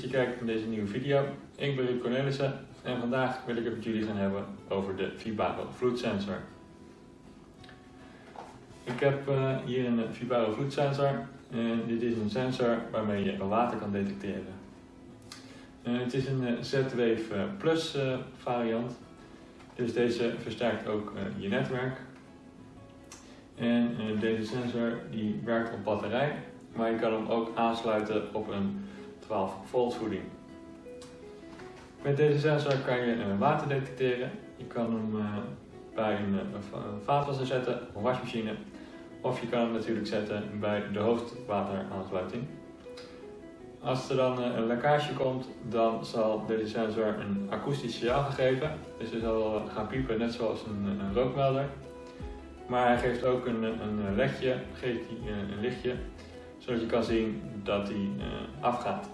je kijkt naar deze nieuwe video. Ik ben Ruud Cornelissen en vandaag wil ik het met jullie gaan hebben over de Vibaro vloedsensor. Ik heb uh, hier een Vibaro vloedsensor en dit is een sensor waarmee je water kan detecteren. Uh, het is een Z-Wave Plus variant, dus deze versterkt ook je netwerk. En deze sensor die werkt op batterij maar je kan hem ook aansluiten op een 12 volt voeding. Met deze sensor kan je eh, water detecteren. Je kan hem eh, bij een eh, vaatwasser zetten, een wasmachine. Of je kan hem natuurlijk zetten bij de hoofdwateraansluiting. Als er dan een lekkage komt, dan zal deze sensor een akoestisch signaal geven. Dus hij zal gaan piepen net zoals een, een rookmelder. Maar hij geeft ook een, een ledje, geeft hij een lichtje zodat je kan zien dat hij afgaat.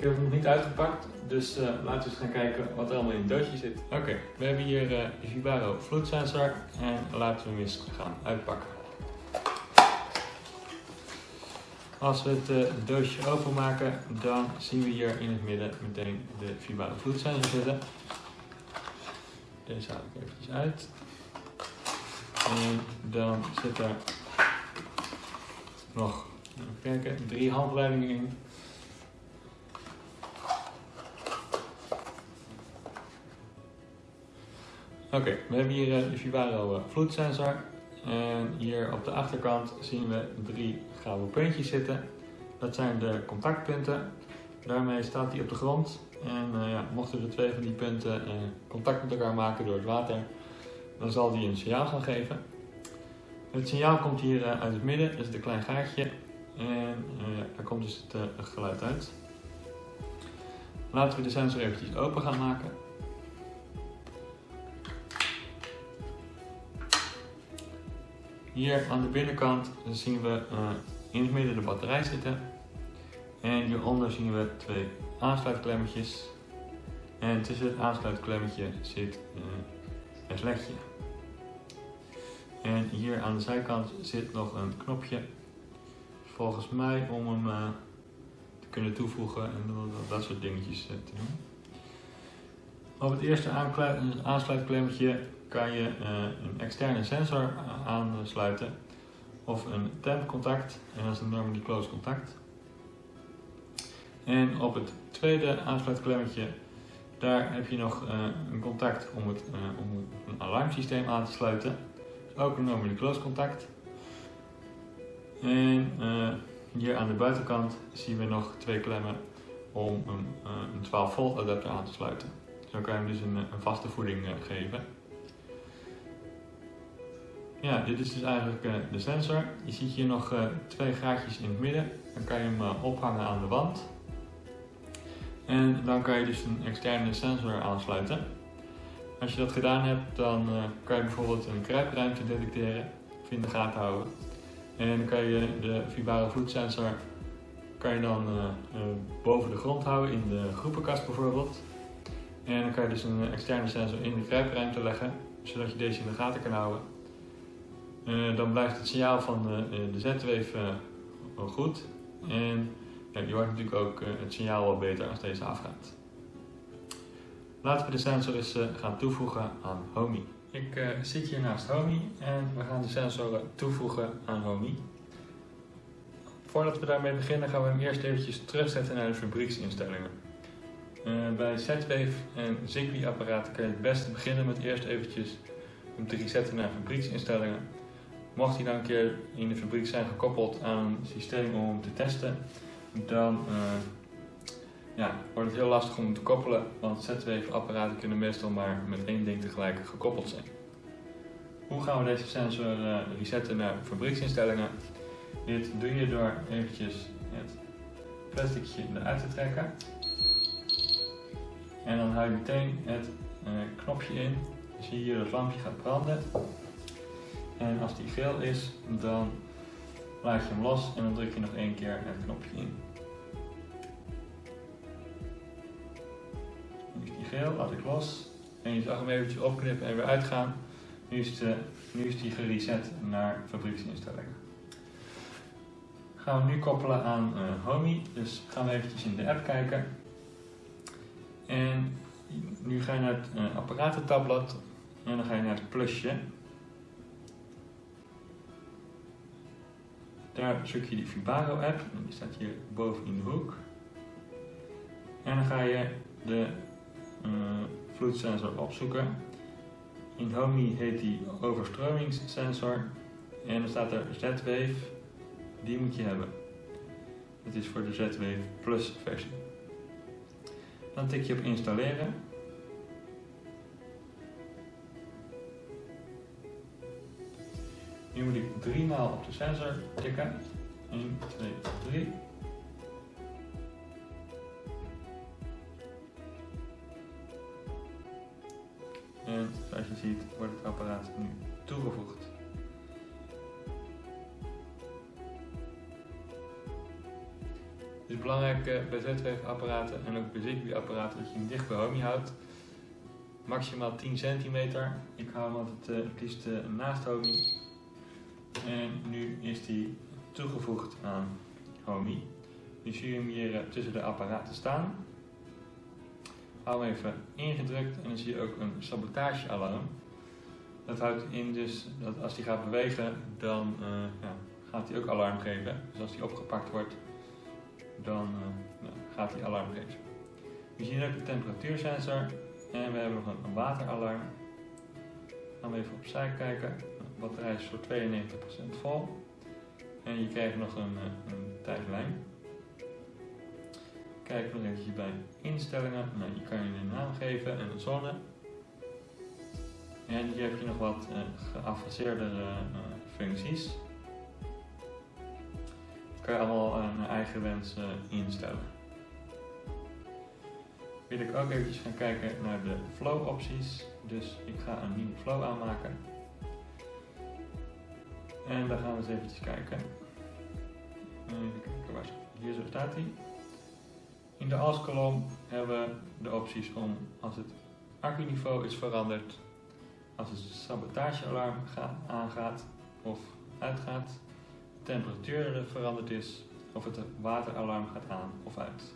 Ik heb hem nog niet uitgepakt, dus uh, laten we eens gaan kijken wat er allemaal in het doosje zit. Oké, we hebben hier de Vibaro vloedsensor en laten we hem eens gaan uitpakken. Als we het doosje openmaken, dan zien we hier in het midden meteen de Vibaro vloedsensor zitten. Deze haal ik eventjes uit. En dan zit er nog, even kijken, drie handleidingen in. Oké, we hebben hier eh, de Vivaro eh, vloedsensor. En hier op de achterkant zien we drie gouden puntjes zitten. Dat zijn de contactpunten. Daarmee staat hij op de grond. En uh, ja, mochten er twee van die punten contact met elkaar maken door het water, dan zal die een signaal gaan geven. Het signaal komt hier uit het midden, dat is een klein gaatje. En daar komt dus het geluid uit. Laten we de sensor eventjes open gaan maken. Hier aan de binnenkant zien we uh, in het midden de batterij zitten. En hieronder zien we twee aansluitklemmetjes. En tussen het aansluitklemmetje zit het ledje. En hier aan de zijkant zit nog een knopje. Volgens mij om hem uh, te kunnen toevoegen en dat soort dingetjes uh, te doen. Op het eerste aansluitklemmetje kan je uh, een externe sensor aansluiten of een temp contact en dat is een normally close contact. En op het tweede aansluitklemmetje daar heb je nog een contact om, het, om een alarmsysteem aan te sluiten ook een normally close contact. En hier aan de buitenkant zien we nog twee klemmen om een, een 12 volt adapter aan te sluiten. Zo kan je hem dus een, een vaste voeding uh, geven. Ja, dit is dus eigenlijk de sensor. Je ziet hier nog twee gaatjes in het midden. Dan kan je hem ophangen aan de wand. En dan kan je dus een externe sensor aansluiten. Als je dat gedaan hebt, dan kan je bijvoorbeeld een kruipruimte detecteren of in de gaten houden. En dan kan je de vibare vloedsensor kan je dan boven de grond houden, in de groepenkast bijvoorbeeld. En dan kan je dus een externe sensor in de kruipruimte leggen, zodat je deze in de gaten kan houden. dan blijft het signaal van de Z-wave goed. En je hoort natuurlijk ook het signaal wel beter als deze afgaat. Laten we de sensor eens gaan toevoegen aan HOMI. Ik zit hier naast HOMI en we gaan de sensor toevoegen aan HOMI. Voordat we daarmee beginnen gaan we hem eerst eventjes terugzetten naar de fabrieksinstellingen. Uh, bij Z-Wave en Zigbee apparaten kan je het beste beginnen met eerst eventjes hem te resetten naar fabrieksinstellingen. Mocht hij dan een keer in de fabriek zijn gekoppeld aan een systeem om hem te testen, dan ja, wordt het heel lastig om te koppelen, want Z-Wave-apparaten kunnen meestal maar met één ding tegelijk gekoppeld zijn. Hoe gaan we deze sensor uh, resetten naar fabrieksinstellingen? Dit doe je door eventjes het plasticje eruit te trekken. En dan hou je meteen het uh, knopje in. Je hier het lampje gaat branden. En als die geel is, dan laat je hem los en dan druk je nog één keer het knopje in. geel, laat ik los. En je zag hem eventjes opknippen en weer uitgaan. Nu is, nu is die gereset naar fabrieksinstellingen. Ga gaan we nu koppelen aan uh, Homey. Dus gaan we eventjes in de app kijken. En nu ga je naar het uh, apparatentabblad en dan ga je naar het plusje. Daar zoek je die Vibaro app, die staat hier boven in de hoek. En dan ga je de uh, vloedsensor opzoeken. In Homey heet die overstromingssensor en dan staat er Z-Wave, die moet je hebben. Dat is voor de Z-Wave Plus versie. Dan tik je op installeren. Nu moet ik drie maal op de sensor tikken. 1, 2, 3. En zoals je ziet wordt het apparaat nu toegevoegd. Het is belangrijk eh, bij Z-Wave apparaten en ook bij Zigbee apparaten dat je hem dicht bij Homey houdt. Maximaal 10 centimeter. Ik hou hem altijd uh, het liefst uh, naast Homey. En nu is die toegevoegd aan Homey. Nu zie je hem hier tussen de apparaten staan. Hou hem even ingedrukt en dan zie je ook een sabotagealarm. Dat houdt in dus dat als hij gaat bewegen, dan ja, gaat hij ook alarm geven. Dus als hij opgepakt wordt, dan uh, nou, gaat hij alarm geven. We zien ook de temperatuursensor en we hebben nog een, wateralarm. Gaan we even opzij kijken. De batterij is voor 92% vol. En je krijgt nog een, eh, een tijdlijn. Kijk nog eventjes bij instellingen. Nou, je kan je een naam geven en een zone. En hier heb je nog wat uh, geavanceerdere uh, functies. Allemaal naar eigen wens instellen. Wil ik ook eventjes gaan kijken naar de flow opties. Dus ik ga een nieuwe flow aanmaken. En dan gaan we eens eventjes kijken. Even kijken Hier zo staat hij. In de als-kolom hebben we de opties om als het accuniveau is veranderd, als het sabotagealarm aangaat of uitgaat, temperatuur veranderd is of het wateralarm gaat aan of uit.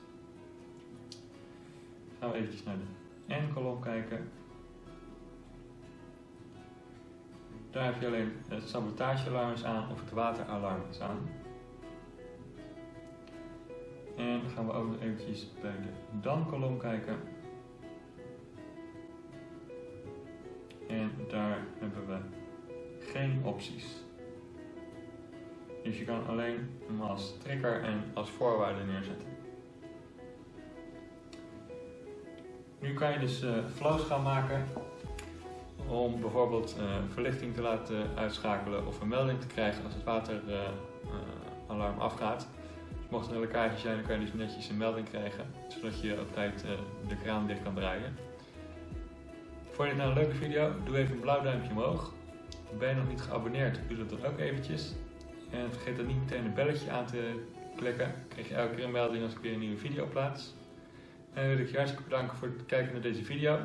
Gaan we eventjes naar de N-kolom kijken. Daar heb je alleen het sabotagealarm is aan of het wateralarm is aan. En dan gaan we ook nog eventjes bij de dan-kolom kijken. En daar hebben we geen opties. Dus je kan alleen hem als trigger en als voorwaarde neerzetten. Nu kan je dus uh, flows gaan maken om bijvoorbeeld uh, verlichting te laten uitschakelen of een melding te krijgen als het wateralarm uh, afgaat. Mocht er een lekkage zijn, dan kan je dus netjes een melding krijgen, zodat je op tijd de kraan dicht kan draaien. Vond je dit nou een leuke video? Doe even een blauw duimpje omhoog. Ben je nog niet geabonneerd, doe dat dan ook eventjes. En vergeet dan niet meteen een belletje aan te klikken. Dan krijg je elke keer een melding als ik weer een nieuwe video plaats. En wil ik je hartstikke bedanken voor het kijken naar deze video.